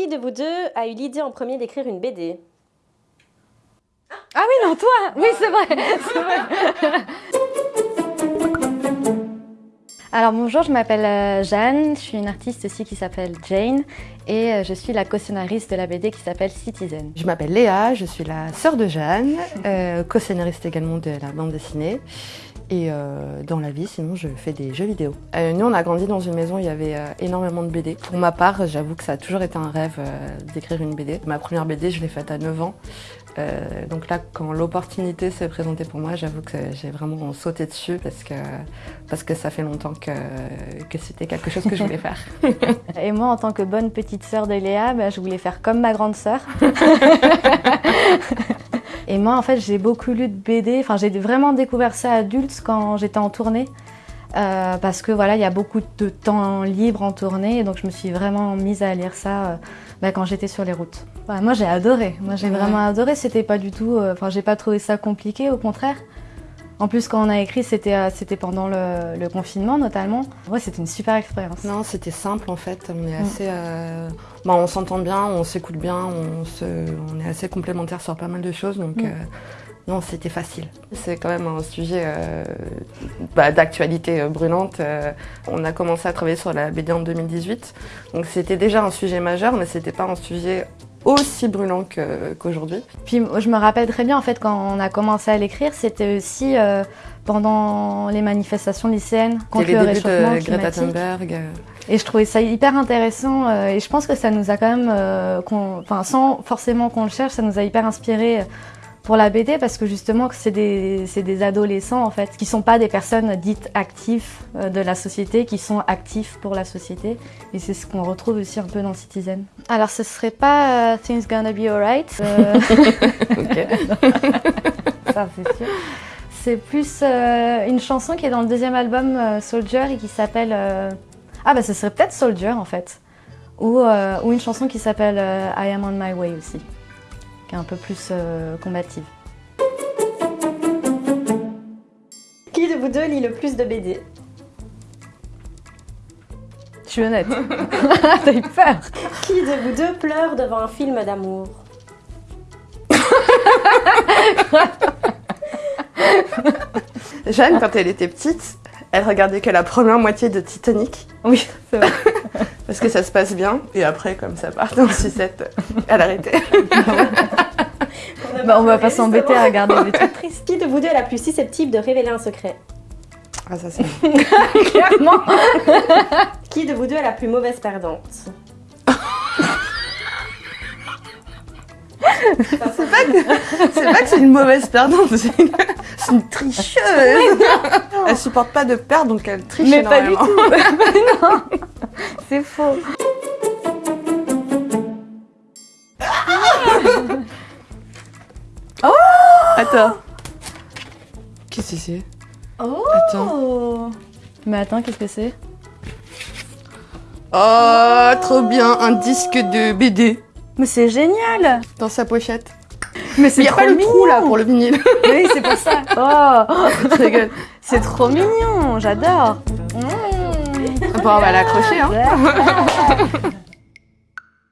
Qui de vous deux a eu l'idée en premier d'écrire une BD Ah oui, non, toi Oui, c'est vrai, c'est vrai. Alors bonjour, je m'appelle euh, Jeanne, je suis une artiste aussi qui s'appelle Jane et euh, je suis la co-scénariste de la BD qui s'appelle Citizen. Je m'appelle Léa, je suis la sœur de Jeanne, euh, co-scénariste également de la bande dessinée. Et dans la vie, sinon, je fais des jeux vidéo. Nous, on a grandi dans une maison où il y avait énormément de BD. Pour ma part, j'avoue que ça a toujours été un rêve d'écrire une BD. Ma première BD, je l'ai faite à 9 ans. Euh, donc là, quand l'opportunité s'est présentée pour moi, j'avoue que j'ai vraiment sauté dessus parce que, parce que ça fait longtemps que, que c'était quelque chose que je voulais faire. Et moi, en tant que bonne petite sœur de Léa, bah, je voulais faire comme ma grande sœur. Et moi, en fait, j'ai beaucoup lu de BD. Enfin, j'ai vraiment découvert ça adulte quand j'étais en tournée. Euh, parce que voilà, il y a beaucoup de temps libre en tournée, et donc je me suis vraiment mise à lire ça euh, bah, quand j'étais sur les routes. Moi j'ai adoré, moi j'ai Ouais. vraiment adoré, c'était pas du tout, euh, enfin j'ai pas trouvé ça compliqué, au contraire. En plus quand on a écrit c'était euh, pendant le, le confinement notamment. Ouais c'était une super expérience. non, c'était simple en fait. On est assez, euh, bah, on s'entend bien, on s'écoute bien, on, se, on est assez complémentaires sur pas mal de choses. Donc Mm. euh, non, c'était facile. C'est quand même un sujet euh, bah, d'actualité brûlante. Euh, on a commencé à travailler sur la BD en 2018, donc c'était déjà un sujet majeur, mais c'était pas un sujet aussi brûlant qu'aujourd'hui. Puis je me rappelle très bien en fait quand on a commencé à l'écrire, c'était aussi euh, pendant les manifestations lycéennes contre le réchauffement de Greta. Thunberg. euh, Et je trouvais ça hyper intéressant euh, et je pense que ça nous a quand même, euh, enfin sans forcément qu'on le cherche, ça nous a hyper inspiré pour la BD parce que justement que c'est des, adolescents en fait qui sont pas des personnes dites actives euh, de la société, qui sont actifs pour la société et c'est ce qu'on retrouve aussi un peu dans Citizen. Alors ce serait pas euh, Things Gonna Be Alright, euh, ok. ça c'est sûr. C'est plus euh, une chanson qui est dans le deuxième album euh, Soldier et qui s'appelle. euh, Ah, bah ce serait peut-être Soldier en fait. Ou, euh, ou une chanson qui s'appelle euh, I Am On My Way aussi, qui est un peu plus euh, combative. Qui de vous deux lit le plus de BD Je suis honnête. T'as eu peur Qui de vous deux pleure devant un film d'amour? Jeanne, quand elle était petite, elle regardait que la première moitié de Titanic, Oui, c'est vrai. parce que ça se passe bien, et après, comme ça part en sucette, elle arrêtait. Bah, on va pas s'embêter à regarder des trucs tristes. Qui de vous deux est la plus susceptible de révéler un secret? Ah, ça c'est... clairement. Qui de vous deux est la plus mauvaise perdante? C'est pas que c'est une mauvaise perdante, c'est une, c'est une tricheuse Elle supporte pas de perdre, donc elle triche Mais pas du énormément. tout. non, c'est faux. Attends. Qu'est-ce que c'est? Oh Attends. Mais attends, qu'est-ce que c'est? Oh, trop bien, un disque de BD Mais c'est génial dans sa pochette. Mais c'est n'y a trop pas le trou là pour le vinyle. Oui, c'est pour ça. Oh, rigole. c'est trop mignon, j'adore. Bon, on va l'accrocher, hein.